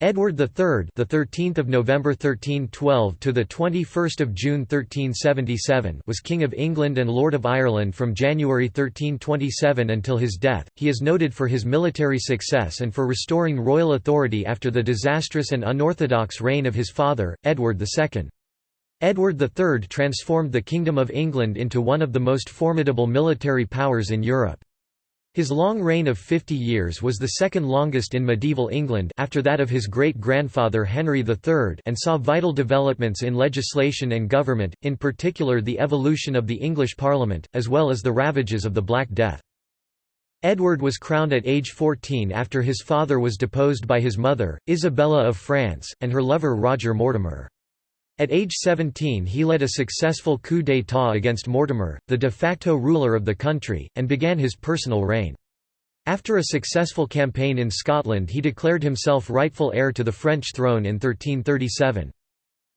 Edward III, the 13th of November 1312 to the 21st of June 1377, was King of England and Lord of Ireland from January 1327 until his death. He is noted for his military success and for restoring royal authority after the disastrous and unorthodox reign of his father, Edward II. Edward III transformed the Kingdom of England into one of the most formidable military powers in Europe. His long reign of 50 years was the second longest in medieval England after that of his great-grandfather Henry III and saw vital developments in legislation and government, in particular the evolution of the English Parliament, as well as the ravages of the Black Death. Edward was crowned at age 14 after his father was deposed by his mother, Isabella of France, and her lover Roger Mortimer. At age 17 he led a successful coup d'état against Mortimer, the de facto ruler of the country, and began his personal reign. After a successful campaign in Scotland he declared himself rightful heir to the French throne in 1337.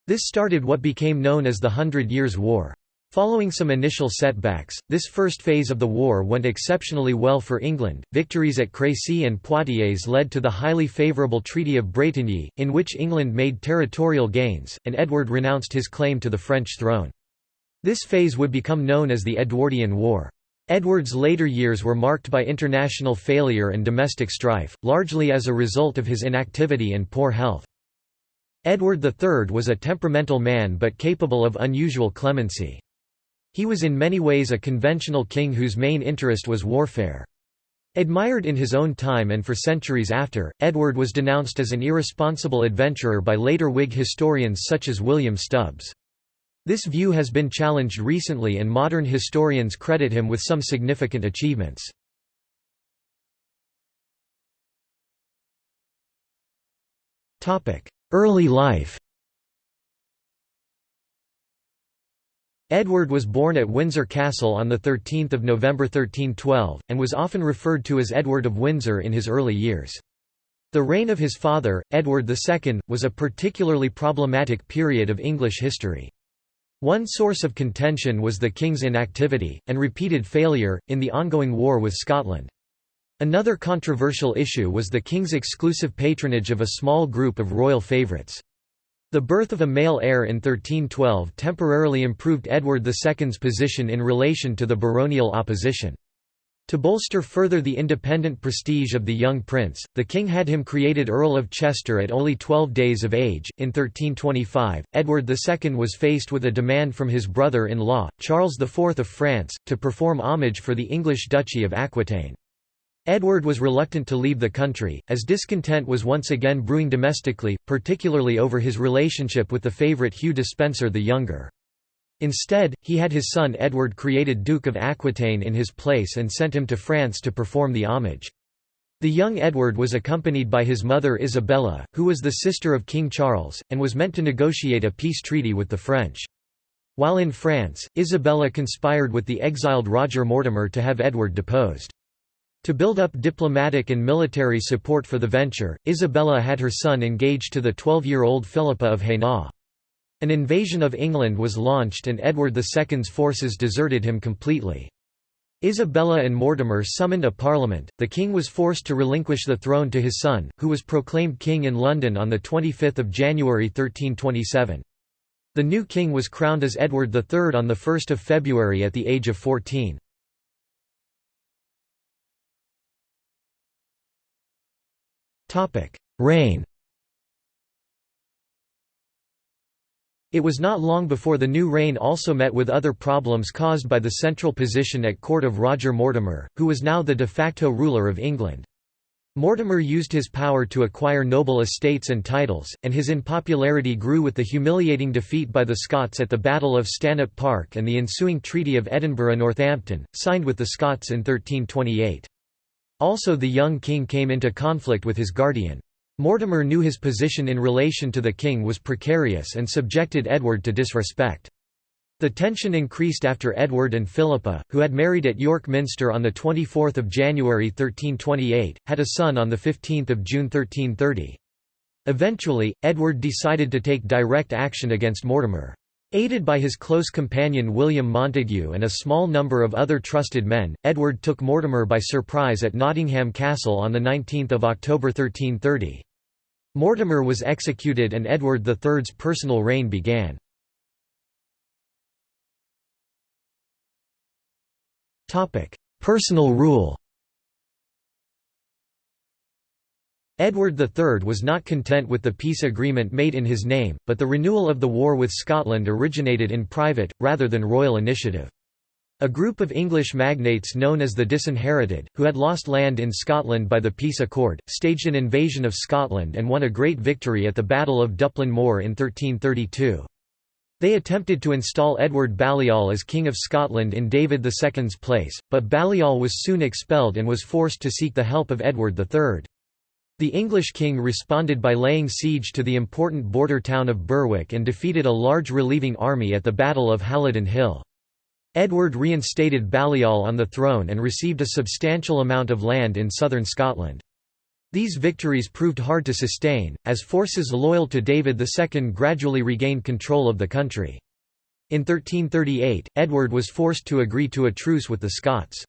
This started what became known as the Hundred Years' War. Following some initial setbacks, this first phase of the war went exceptionally well for England. Victories at Crécy and Poitiers led to the highly favourable Treaty of Bretigny, in which England made territorial gains, and Edward renounced his claim to the French throne. This phase would become known as the Edwardian War. Edward's later years were marked by international failure and domestic strife, largely as a result of his inactivity and poor health. Edward III was a temperamental man but capable of unusual clemency. He was in many ways a conventional king whose main interest was warfare. Admired in his own time and for centuries after, Edward was denounced as an irresponsible adventurer by later Whig historians such as William Stubbs. This view has been challenged recently and modern historians credit him with some significant achievements. Early life Edward was born at Windsor Castle on 13 November 1312, and was often referred to as Edward of Windsor in his early years. The reign of his father, Edward II, was a particularly problematic period of English history. One source of contention was the king's inactivity, and repeated failure, in the ongoing war with Scotland. Another controversial issue was the king's exclusive patronage of a small group of royal favourites. The birth of a male heir in 1312 temporarily improved Edward II's position in relation to the baronial opposition. To bolster further the independent prestige of the young prince, the king had him created Earl of Chester at only 12 days of age. In 1325, Edward II was faced with a demand from his brother in law, Charles IV of France, to perform homage for the English Duchy of Aquitaine. Edward was reluctant to leave the country, as discontent was once again brewing domestically, particularly over his relationship with the favourite Hugh Despenser the Younger. Instead, he had his son Edward created Duke of Aquitaine in his place and sent him to France to perform the homage. The young Edward was accompanied by his mother Isabella, who was the sister of King Charles, and was meant to negotiate a peace treaty with the French. While in France, Isabella conspired with the exiled Roger Mortimer to have Edward deposed. To build up diplomatic and military support for the venture, Isabella had her son engaged to the 12-year-old Philippa of Hainaut. An invasion of England was launched and Edward II's forces deserted him completely. Isabella and Mortimer summoned a parliament, the king was forced to relinquish the throne to his son, who was proclaimed king in London on 25 January 1327. The new king was crowned as Edward III on 1 February at the age of 14. Reign It was not long before the new reign also met with other problems caused by the central position at court of Roger Mortimer, who was now the de facto ruler of England. Mortimer used his power to acquire noble estates and titles, and his unpopularity grew with the humiliating defeat by the Scots at the Battle of Stanhope Park and the ensuing Treaty of Edinburgh-Northampton, signed with the Scots in 1328. Also the young king came into conflict with his guardian. Mortimer knew his position in relation to the king was precarious and subjected Edward to disrespect. The tension increased after Edward and Philippa, who had married at York Minster on 24 January 1328, had a son on 15 June 1330. Eventually, Edward decided to take direct action against Mortimer. Aided by his close companion William Montagu and a small number of other trusted men, Edward took Mortimer by surprise at Nottingham Castle on 19 October 1330. Mortimer was executed and Edward III's personal reign began. Personal rule Edward III was not content with the peace agreement made in his name, but the renewal of the war with Scotland originated in private, rather than royal initiative. A group of English magnates known as the Disinherited, who had lost land in Scotland by the peace accord, staged an invasion of Scotland and won a great victory at the Battle of Duplin Moor in 1332. They attempted to install Edward Balliol as King of Scotland in David II's place, but Balliol was soon expelled and was forced to seek the help of Edward III. The English king responded by laying siege to the important border town of Berwick and defeated a large relieving army at the Battle of Halidon Hill. Edward reinstated Balliol on the throne and received a substantial amount of land in southern Scotland. These victories proved hard to sustain, as forces loyal to David II gradually regained control of the country. In 1338, Edward was forced to agree to a truce with the Scots.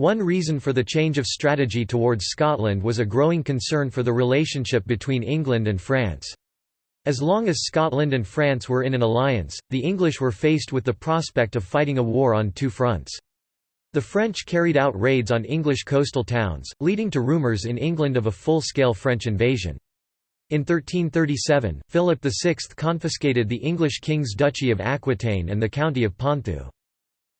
One reason for the change of strategy towards Scotland was a growing concern for the relationship between England and France. As long as Scotland and France were in an alliance, the English were faced with the prospect of fighting a war on two fronts. The French carried out raids on English coastal towns, leading to rumours in England of a full-scale French invasion. In 1337, Philip VI confiscated the English king's duchy of Aquitaine and the county of Ponthieu.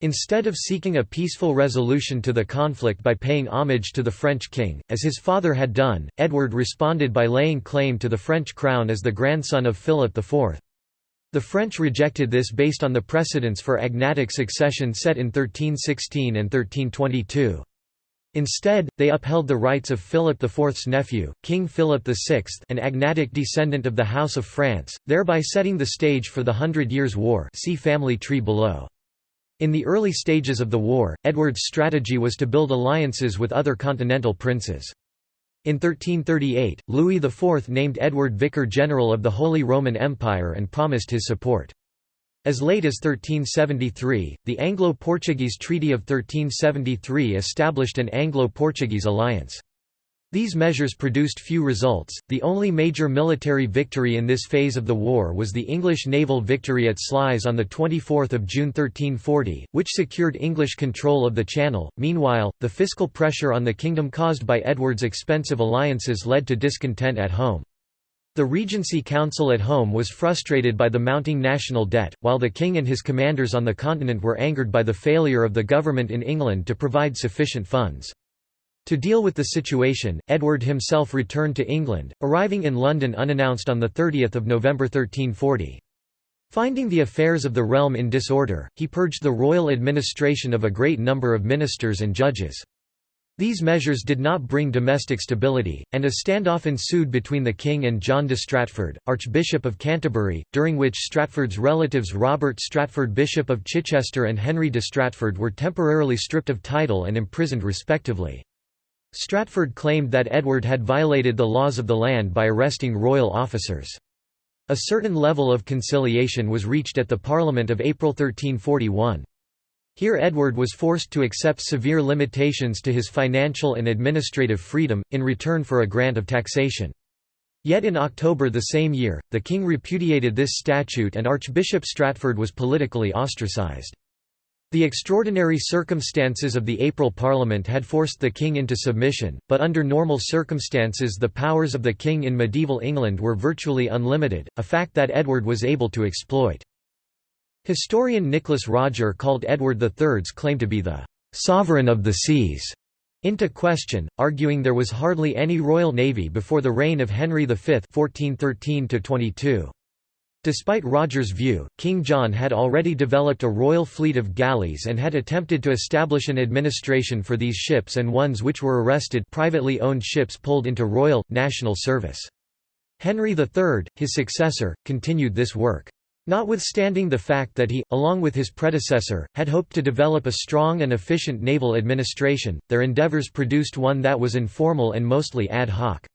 Instead of seeking a peaceful resolution to the conflict by paying homage to the French king, as his father had done, Edward responded by laying claim to the French crown as the grandson of Philip IV. The French rejected this based on the precedents for agnatic succession set in 1316 and 1322. Instead, they upheld the rights of Philip IV's nephew, King Philip VI an agnatic descendant of the House of France, thereby setting the stage for the Hundred Years' War see family tree below. In the early stages of the war, Edward's strategy was to build alliances with other continental princes. In 1338, Louis IV named Edward Vicar General of the Holy Roman Empire and promised his support. As late as 1373, the Anglo-Portuguese Treaty of 1373 established an Anglo-Portuguese alliance. These measures produced few results. The only major military victory in this phase of the war was the English naval victory at Sluys on the 24th of June 1340, which secured English control of the Channel. Meanwhile, the fiscal pressure on the kingdom caused by Edward's expensive alliances led to discontent at home. The Regency Council at home was frustrated by the mounting national debt, while the king and his commanders on the continent were angered by the failure of the government in England to provide sufficient funds. To deal with the situation, Edward himself returned to England, arriving in London unannounced on 30 November 1340. Finding the affairs of the realm in disorder, he purged the royal administration of a great number of ministers and judges. These measures did not bring domestic stability, and a standoff ensued between the king and John de Stratford, Archbishop of Canterbury, during which Stratford's relatives Robert Stratford Bishop of Chichester and Henry de Stratford were temporarily stripped of title and imprisoned respectively. Stratford claimed that Edward had violated the laws of the land by arresting royal officers. A certain level of conciliation was reached at the Parliament of April 1341. Here Edward was forced to accept severe limitations to his financial and administrative freedom, in return for a grant of taxation. Yet in October the same year, the king repudiated this statute and Archbishop Stratford was politically ostracized. The extraordinary circumstances of the April Parliament had forced the king into submission, but under normal circumstances the powers of the king in medieval England were virtually unlimited, a fact that Edward was able to exploit. Historian Nicholas Rodger called Edward III's claim to be the «sovereign of the seas» into question, arguing there was hardly any royal navy before the reign of Henry V 1413 -22. Despite Rodger's view, King John had already developed a royal fleet of galleys and had attempted to establish an administration for these ships and ones which were arrested privately owned ships pulled into royal, national service. Henry III, his successor, continued this work. Notwithstanding the fact that he, along with his predecessor, had hoped to develop a strong and efficient naval administration, their endeavours produced one that was informal and mostly ad hoc.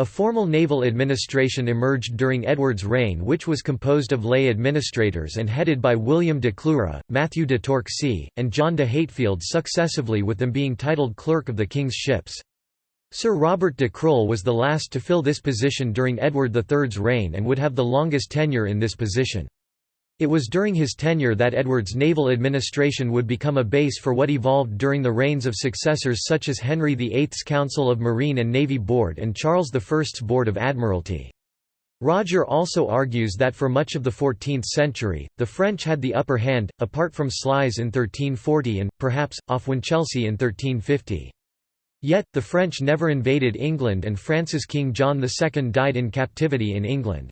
A formal naval administration emerged during Edward's reign which was composed of lay administrators and headed by William de Clewre, Matthew de Torquay, and John de Haytfield successively with them being titled Clerk of the King's Ships. Sir Robert de Crull was the last to fill this position during Edward III's reign and would have the longest tenure in this position. It was during his tenure that Edward's naval administration would become a base for what evolved during the reigns of successors such as Henry VIII's Council of Marine and Navy Board and Charles I's Board of Admiralty. Rodger also argues that for much of the 14th century, the French had the upper hand, apart from Sluys in 1340 and, perhaps, off Winchelsea in 1350. Yet, the French never invaded England and France's King John II died in captivity in England.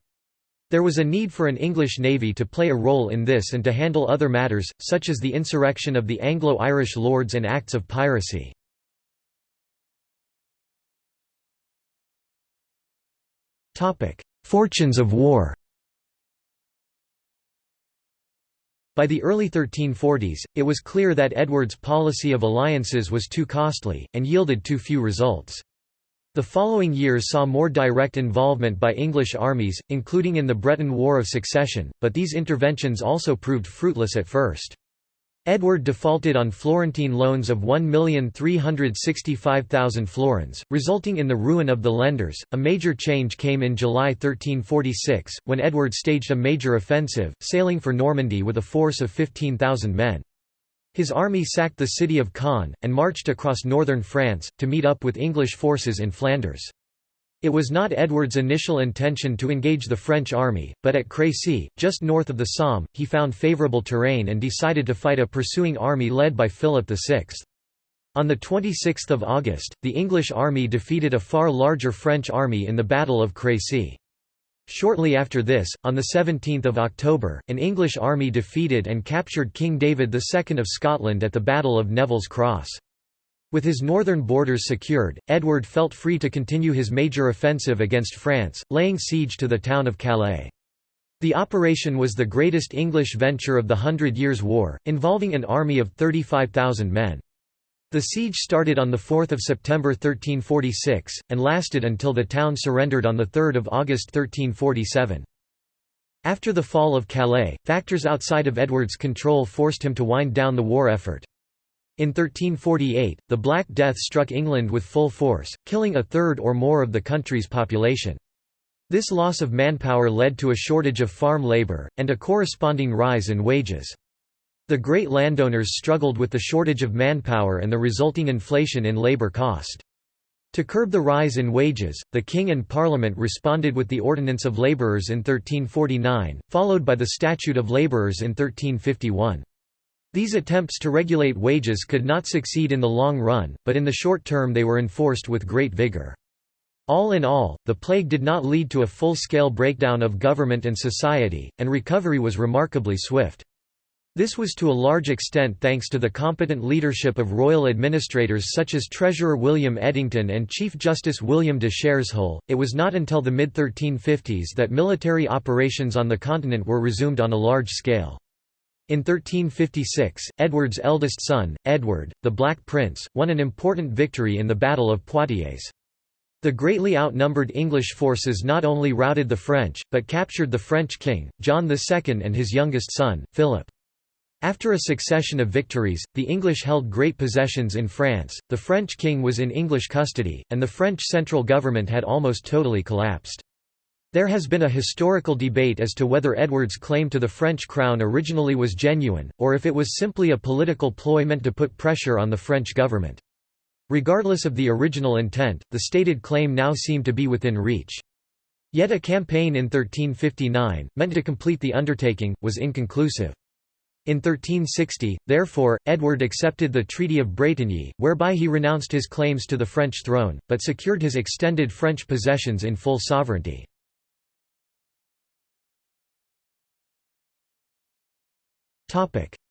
There was a need for an English navy to play a role in this and to handle other matters, such as the insurrection of the Anglo-Irish lords and acts of piracy. Fortunes of war By the early 1340s, it was clear that Edward's policy of alliances was too costly, and yielded too few results. The following years saw more direct involvement by English armies, including in the Breton War of Succession, but these interventions also proved fruitless at first. Edward defaulted on Florentine loans of 1,365,000 florins, resulting in the ruin of the lenders. A major change came in July 1346, when Edward staged a major offensive, sailing for Normandy with a force of 15,000 men. His army sacked the city of Caen, and marched across northern France, to meet up with English forces in Flanders. It was not Edward's initial intention to engage the French army, but at Crécy, just north of the Somme, he found favourable terrain and decided to fight a pursuing army led by Philip VI. On 26 August, the English army defeated a far larger French army in the Battle of Crécy. Shortly after this, on 17 October, an English army defeated and captured King David II of Scotland at the Battle of Neville's Cross. With his northern borders secured, Edward felt free to continue his major offensive against France, laying siege to the town of Calais. The operation was the greatest English venture of the Hundred Years' War, involving an army of 35,000 men. The siege started on 4 September 1346, and lasted until the town surrendered on 3 August 1347. After the fall of Calais, factors outside of Edward's control forced him to wind down the war effort. In 1348, the Black Death struck England with full force, killing a third or more of the country's population. This loss of manpower led to a shortage of farm labour, and a corresponding rise in wages. The great landowners struggled with the shortage of manpower and the resulting inflation in labour cost. To curb the rise in wages, the King and Parliament responded with the Ordinance of Labourers in 1349, followed by the Statute of Labourers in 1351. These attempts to regulate wages could not succeed in the long run, but in the short term they were enforced with great vigor. All in all, the plague did not lead to a full-scale breakdown of government and society, and recovery was remarkably swift. This was to a large extent thanks to the competent leadership of royal administrators such as Treasurer William Edington and Chief Justice William de Shareshull. It was not until the mid 1350s that military operations on the continent were resumed on a large scale. In 1356, Edward's eldest son, Edward, the Black Prince, won an important victory in the Battle of Poitiers. The greatly outnumbered English forces not only routed the French, but captured the French king, John II and his youngest son, Philip. After a succession of victories, the English held great possessions in France, the French king was in English custody, and the French central government had almost totally collapsed. There has been a historical debate as to whether Edward's claim to the French crown originally was genuine, or if it was simply a political ploy meant to put pressure on the French government. Regardless of the original intent, the stated claim now seemed to be within reach. Yet a campaign in 1359, meant to complete the undertaking, was inconclusive. In 1360, therefore, Edward accepted the Treaty of Bretigny, whereby he renounced his claims to the French throne, but secured his extended French possessions in full sovereignty.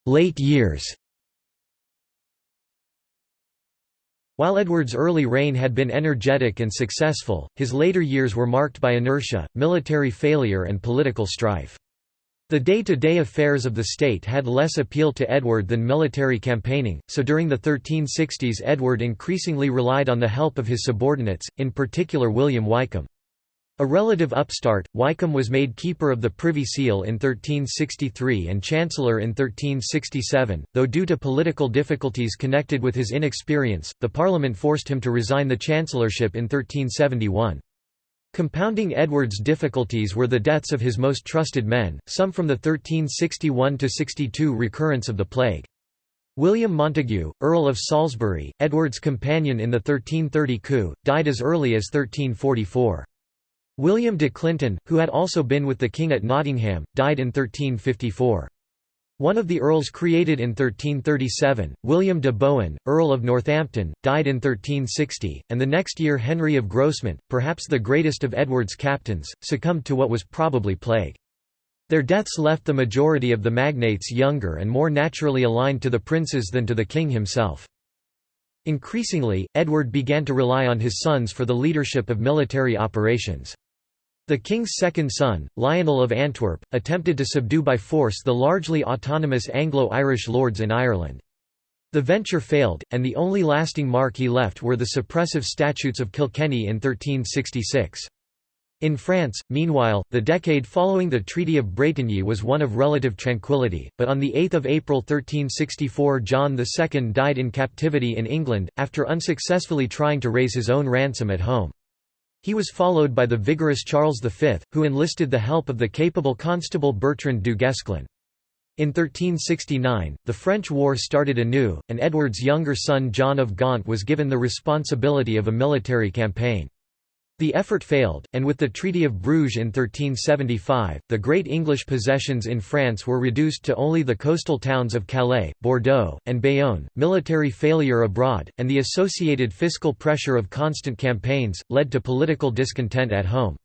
Late years While Edward's early reign had been energetic and successful, his later years were marked by inertia, military failure and political strife. The day-to-day -day affairs of the state had less appeal to Edward than military campaigning, so during the 1360s Edward increasingly relied on the help of his subordinates, in particular William Wykeham. A relative upstart, Wykeham was made Keeper of the Privy Seal in 1363 and Chancellor in 1367, though due to political difficulties connected with his inexperience, the Parliament forced him to resign the chancellorship in 1371. Compounding Edward's difficulties were the deaths of his most trusted men, some from the 1361–62 recurrence of the plague. William Montagu, Earl of Salisbury, Edward's companion in the 1330 coup, died as early as 1344. William de Clinton, who had also been with the king at Nottingham, died in 1354. One of the earls created in 1337, William de Bohun, Earl of Northampton, died in 1360, and the next year Henry of Grosmont, perhaps the greatest of Edward's captains, succumbed to what was probably plague. Their deaths left the majority of the magnates younger and more naturally aligned to the princes than to the king himself. Increasingly, Edward began to rely on his sons for the leadership of military operations. The king's second son, Lionel of Antwerp, attempted to subdue by force the largely autonomous Anglo-Irish lords in Ireland. The venture failed, and the only lasting mark he left were the suppressive statutes of Kilkenny in 1366. In France, meanwhile, the decade following the Treaty of Bretigny was one of relative tranquility, but on 8 April 1364 John II died in captivity in England, after unsuccessfully trying to raise his own ransom at home. He was followed by the vigorous Charles V, who enlisted the help of the capable Constable Bertrand du Guesclin. In 1369, the French war started anew, and Edward's younger son John of Gaunt was given the responsibility of a military campaign. The effort failed, and with the Treaty of Bruges in 1375, the great English possessions in France were reduced to only the coastal towns of Calais, Bordeaux, and Bayonne. Military failure abroad, and the associated fiscal pressure of constant campaigns, led to political discontent at home.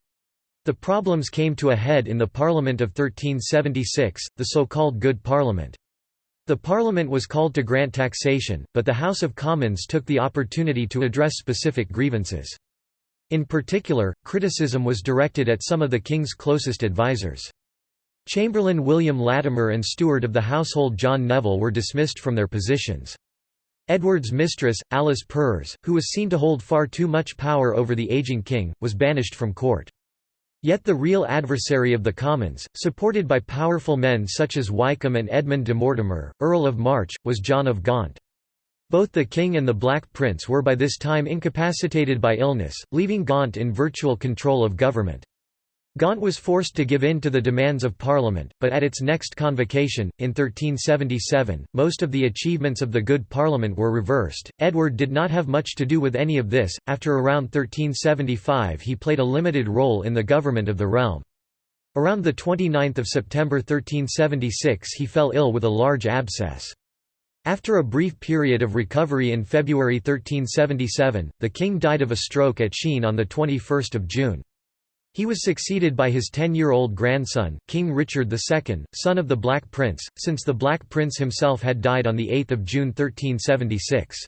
The problems came to a head in the Parliament of 1376, the so-called Good Parliament. The Parliament was called to grant taxation, but the House of Commons took the opportunity to address specific grievances. In particular, criticism was directed at some of the king's closest advisers. Chamberlain William Latimer and steward of the household John Neville were dismissed from their positions. Edward's mistress, Alice Perrers, who was seen to hold far too much power over the aging king, was banished from court. Yet the real adversary of the Commons, supported by powerful men such as Wykeham and Edmund de Mortimer, Earl of March, was John of Gaunt. Both the king and the Black Prince were by this time incapacitated by illness, leaving Gaunt in virtual control of government. Gaunt was forced to give in to the demands of Parliament, but at its next convocation, in 1377, most of the achievements of the Good Parliament were reversed. Edward did not have much to do with any of this. After around 1375, he played a limited role in the government of the realm. Around 29 September 1376 he fell ill with a large abscess. After a brief period of recovery in February 1377, the king died of a stroke at Sheen on 21 June. He was succeeded by his ten-year-old grandson, King Richard II, son of the Black Prince, since the Black Prince himself had died on 8 June 1376.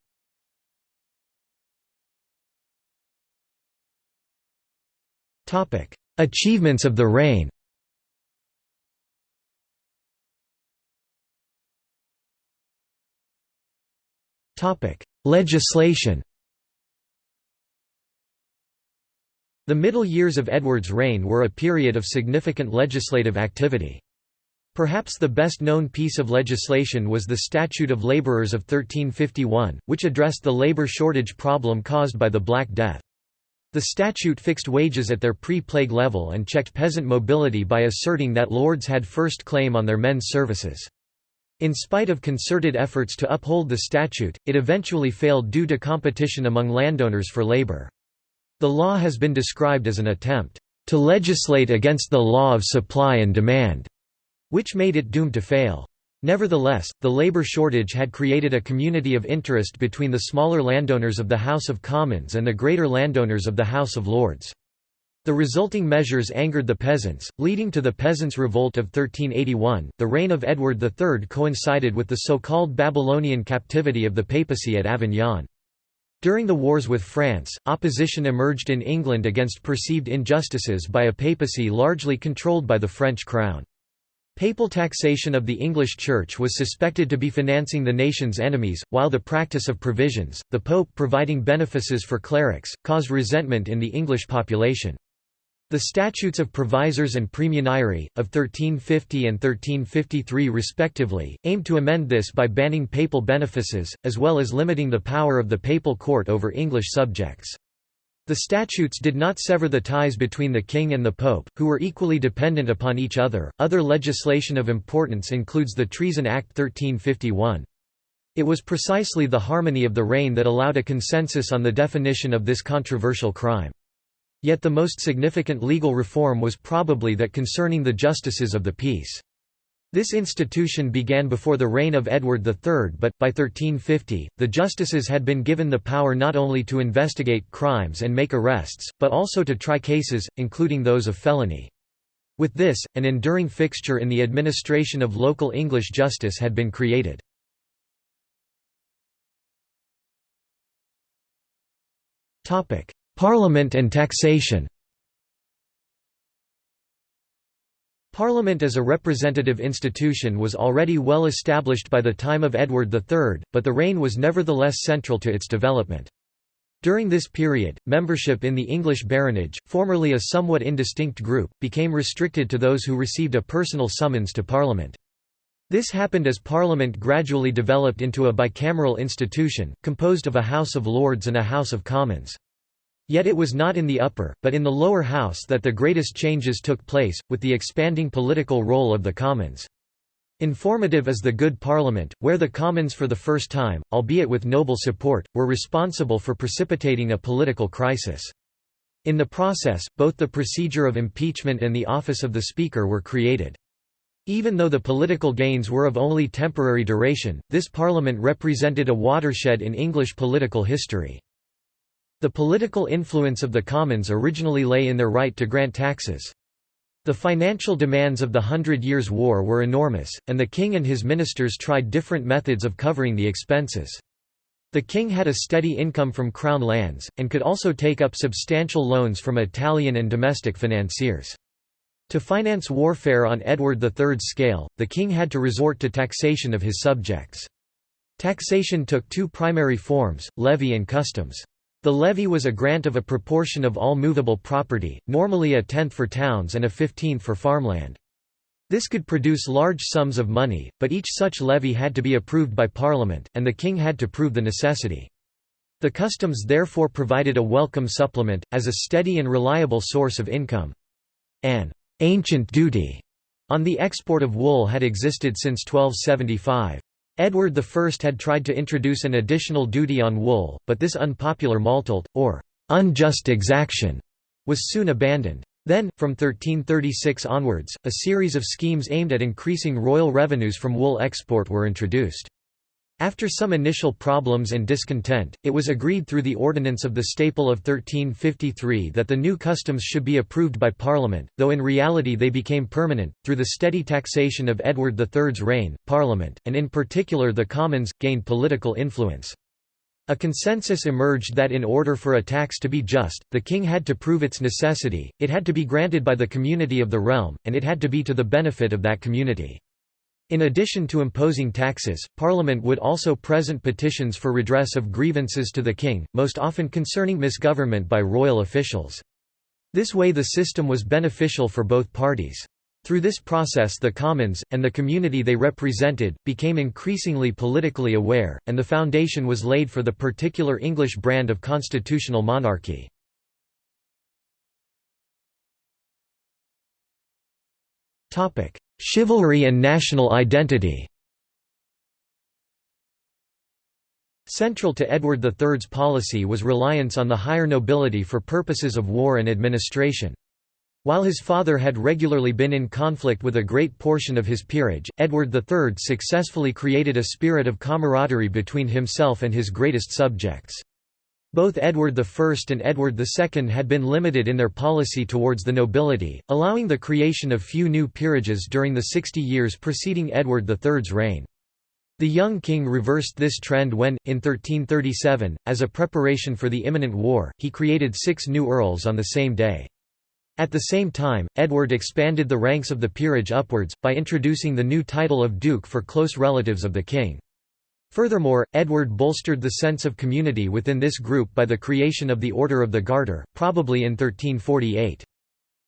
Achievements of the reign Legislation The middle years of Edward's reign were a period of significant legislative activity. Perhaps the best-known piece of legislation was the Statute of Labourers of 1351, which addressed the labour shortage problem caused by the Black Death. The statute fixed wages at their pre-plague level and checked peasant mobility by asserting that lords had first claim on their men's services. In spite of concerted efforts to uphold the statute, it eventually failed due to competition among landowners for labor. The law has been described as an attempt to legislate against the law of supply and demand, which made it doomed to fail. Nevertheless, the labor shortage had created a community of interest between the smaller landowners of the House of Commons and the greater landowners of the House of Lords. The resulting measures angered the peasants, leading to the Peasants' Revolt of 1381. The reign of Edward III coincided with the so-called Babylonian captivity of the papacy at Avignon. During the wars with France, opposition emerged in England against perceived injustices by a papacy largely controlled by the French crown. Papal taxation of the English Church was suspected to be financing the nation's enemies, while the practice of provisions, the Pope providing benefices for clerics, caused resentment in the English population. The Statutes of Provisors and Praemunire, of 1350 and 1353 respectively, aimed to amend this by banning papal benefices, as well as limiting the power of the papal court over English subjects. The statutes did not sever the ties between the king and the pope, who were equally dependent upon each other. Other legislation of importance includes the Treason Act 1351. It was precisely the harmony of the reign that allowed a consensus on the definition of this controversial crime. Yet the most significant legal reform was probably that concerning the justices of the peace. This institution began before the reign of Edward III but, by 1350, the justices had been given the power not only to investigate crimes and make arrests, but also to try cases, including those of felony. With this, an enduring fixture in the administration of local English justice had been created. Parliament and taxation Parliament as a representative institution was already well established by the time of Edward III, but the reign was nevertheless central to its development. During this period, membership in the English baronage, formerly a somewhat indistinct group, became restricted to those who received a personal summons to Parliament. This happened as Parliament gradually developed into a bicameral institution, composed of a House of Lords and a House of Commons. Yet it was not in the upper, but in the lower house that the greatest changes took place, with the expanding political role of the Commons. Informative is the Good Parliament, where the Commons for the first time, albeit with noble support, were responsible for precipitating a political crisis. In the process, both the procedure of impeachment and the office of the Speaker were created. Even though the political gains were of only temporary duration, this parliament represented a watershed in English political history. The political influence of the Commons originally lay in their right to grant taxes. The financial demands of the Hundred Years' War were enormous, and the king and his ministers tried different methods of covering the expenses. The king had a steady income from crown lands, and could also take up substantial loans from Italian and domestic financiers. To finance warfare on Edward III's scale, the king had to resort to taxation of his subjects. Taxation took two primary forms, levy and customs. The levy was a grant of a proportion of all movable property, normally a tenth for towns and a fifteenth for farmland. This could produce large sums of money, but each such levy had to be approved by Parliament, and the king had to prove the necessity. The customs therefore provided a welcome supplement, as a steady and reliable source of income. An ancient duty on the export of wool had existed since 1275. Edward I had tried to introduce an additional duty on wool, but this unpopular maltolte, or unjust exaction, was soon abandoned. Then, from 1336 onwards, a series of schemes aimed at increasing royal revenues from wool export were introduced. After some initial problems and discontent, it was agreed through the Ordinance of the Staple of 1353 that the new customs should be approved by Parliament, though in reality they became permanent. Through the steady taxation of Edward III's reign, Parliament, and in particular the Commons, gained political influence. A consensus emerged that in order for a tax to be just, the king had to prove its necessity, it had to be granted by the community of the realm, and it had to be to the benefit of that community. In addition to imposing taxes, Parliament would also present petitions for redress of grievances to the king, most often concerning misgovernment by royal officials. This way the system was beneficial for both parties. Through this process the Commons, and the community they represented, became increasingly politically aware, and the foundation was laid for the particular English brand of constitutional monarchy. Chivalry and national identity Central to Edward III's policy was reliance on the higher nobility for purposes of war and administration. While his father had regularly been in conflict with a great portion of his peerage, Edward III successfully created a spirit of camaraderie between himself and his greatest subjects. Both Edward I and Edward II had been limited in their policy towards the nobility, allowing the creation of few new peerages during the 60 years preceding Edward III's reign. The young king reversed this trend when, in 1337, as a preparation for the imminent war, he created six new earls on the same day. At the same time, Edward expanded the ranks of the peerage upwards, by introducing the new title of duke for close relatives of the king. Furthermore, Edward bolstered the sense of community within this group by the creation of the Order of the Garter, probably in 1348.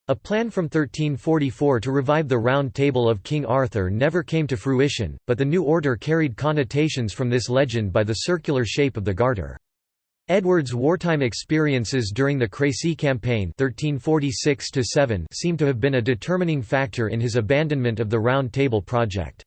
A plan from 1344 to revive the Round Table of King Arthur never came to fruition, but the new order carried connotations from this legend by the circular shape of the garter. Edward's wartime experiences during the Crécy campaign 1346 seem to have been a determining factor in his abandonment of the Round Table project.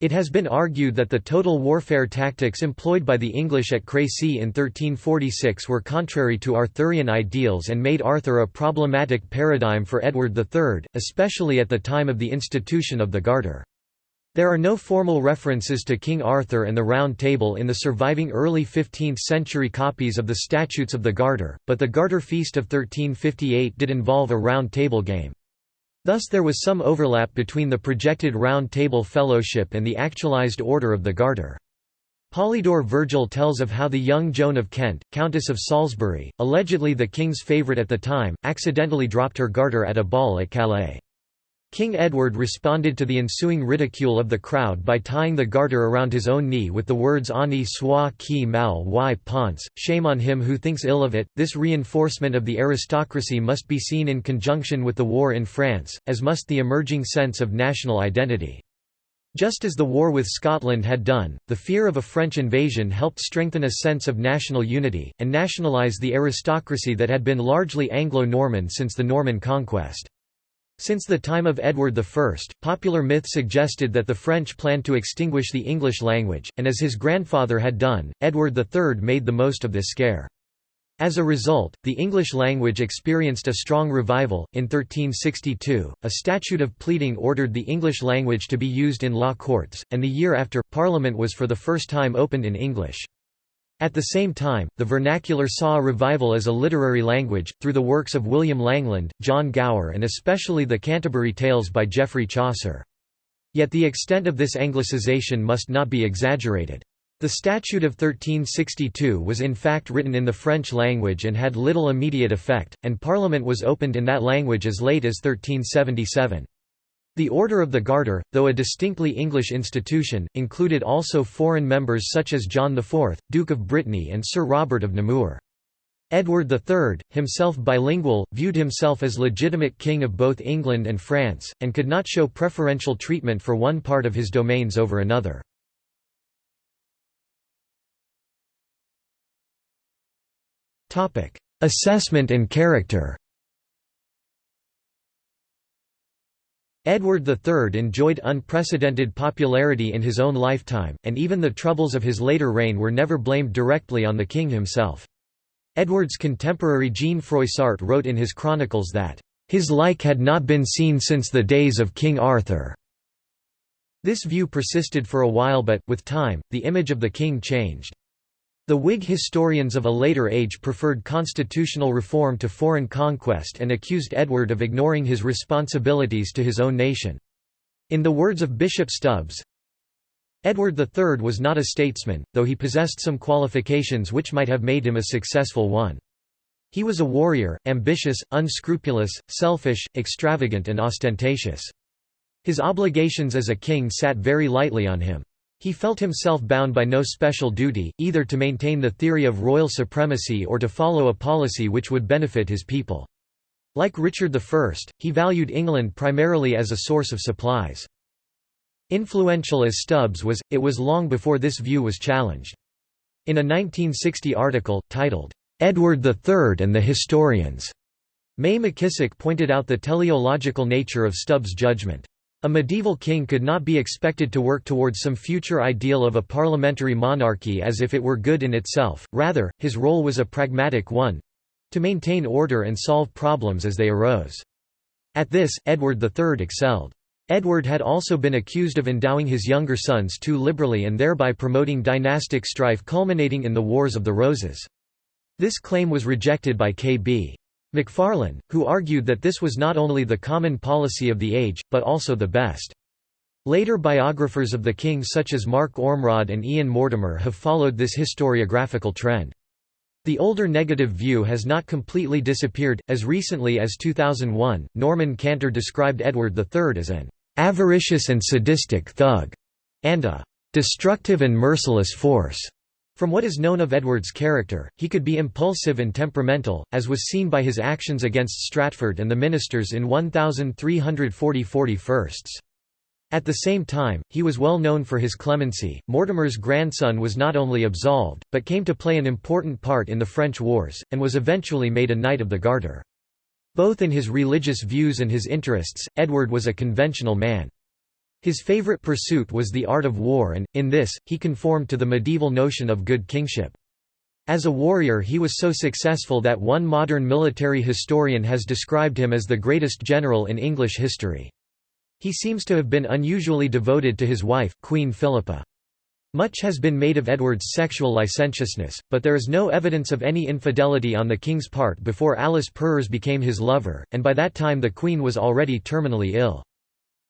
It has been argued that the total warfare tactics employed by the English at Crécy in 1346 were contrary to Arthurian ideals and made Arthur a problematic paradigm for Edward III, especially at the time of the institution of the Garter. There are no formal references to King Arthur and the Round Table in the surviving early 15th-century copies of the Statutes of the Garter, but the Garter Feast of 1358 did involve a Round Table game. Thus there was some overlap between the projected Round Table Fellowship and the actualized Order of the Garter. Polydore Vergil tells of how the young Joan of Kent, Countess of Salisbury, allegedly the king's favourite at the time, accidentally dropped her garter at a ball at Calais. King Edward responded to the ensuing ridicule of the crowd by tying the garter around his own knee with the words Honi soit qui mal y pense, shame on him who thinks ill of it. This reinforcement of the aristocracy must be seen in conjunction with the war in France, as must the emerging sense of national identity. Just as the war with Scotland had done, the fear of a French invasion helped strengthen a sense of national unity, and nationalise the aristocracy that had been largely Anglo-Norman since the Norman conquest. Since the time of Edward I, popular myth suggested that the French planned to extinguish the English language, and as his grandfather had done, Edward III made the most of this scare. As a result, the English language experienced a strong revival. In 1362, a statute of pleading ordered the English language to be used in law courts, and the year after, Parliament was for the first time opened in English. At the same time, the vernacular saw a revival as a literary language, through the works of William Langland, John Gower and especially the Canterbury Tales by Geoffrey Chaucer. Yet the extent of this anglicization must not be exaggerated. The Statute of 1362 was in fact written in the French language and had little immediate effect, and Parliament was opened in that language as late as 1377. The Order of the Garter, though a distinctly English institution, included also foreign members such as John IV, Duke of Brittany and Sir Robert of Namur. Edward III, himself bilingual, viewed himself as legitimate king of both England and France, and could not show preferential treatment for one part of his domains over another. Assessment and character Edward III enjoyed unprecedented popularity in his own lifetime, and even the troubles of his later reign were never blamed directly on the king himself. Edward's contemporary Jean Froissart wrote in his chronicles that, "...his like had not been seen since the days of King Arthur." This view persisted for a while but, with time, the image of the king changed. The Whig historians of a later age preferred constitutional reform to foreign conquest and accused Edward of ignoring his responsibilities to his own nation. In the words of Bishop Stubbs, Edward III was not a statesman, though he possessed some qualifications which might have made him a successful one. He was a warrior, ambitious, unscrupulous, selfish, extravagant and ostentatious. His obligations as a king sat very lightly on him. He felt himself bound by no special duty, either to maintain the theory of royal supremacy or to follow a policy which would benefit his people. Like Richard I, he valued England primarily as a source of supplies. Influential as Stubbs was, it was long before this view was challenged. In a 1960 article, titled, "'Edward III and the Historians' May McKisack pointed out the teleological nature of Stubbs' judgment. A medieval king could not be expected to work towards some future ideal of a parliamentary monarchy as if it were good in itself, rather, his role was a pragmatic one—to maintain order and solve problems as they arose. At this, Edward III excelled. Edward had also been accused of endowing his younger sons too liberally and thereby promoting dynastic strife culminating in the Wars of the Roses. This claim was rejected by K.B. McFarlane, who argued that this was not only the common policy of the age, but also the best. Later biographers of the king such as Mark Ormrod and Ian Mortimer have followed this historiographical trend. The older negative view has not completely disappeared. As recently as 2001, Norman Cantor described Edward III as an avaricious and sadistic thug and a destructive and merciless force. From what is known of Edward's character, he could be impulsive and temperamental, as was seen by his actions against Stratford and the ministers in 1340 firsts. At the same time, he was well known for his clemency. Mortimer's grandson was not only absolved, but came to play an important part in the French wars, and was eventually made a Knight of the Garter. Both in his religious views and his interests, Edward was a conventional man. His favorite pursuit was the art of war and, in this, he conformed to the medieval notion of good kingship. As a warrior he was so successful that one modern military historian has described him as the greatest general in English history. He seems to have been unusually devoted to his wife, Queen Philippa. Much has been made of Edward's sexual licentiousness, but there is no evidence of any infidelity on the king's part before Alice Perrers became his lover, and by that time the queen was already terminally ill.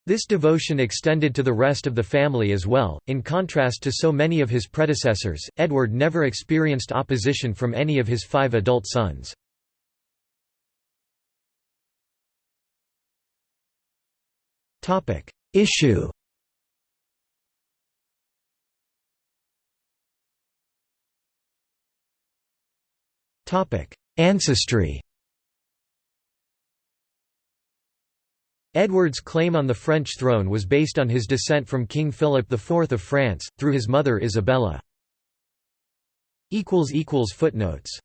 This devotion extended to the rest of the family as well. In contrast to so many of his predecessors, Edward never experienced opposition from any of his five adult sons. Topic: Issue. Topic: Ancestry. Edward's claim on the French throne was based on his descent from King Philip IV of France, through his mother Isabella. Footnotes